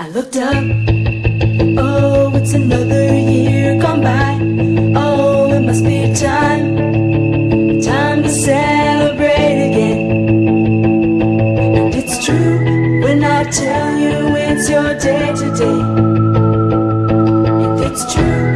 I looked up, oh, it's another year gone by. Oh, it must be time, time to celebrate again. And it's true when I tell you it's your day today. And it's true.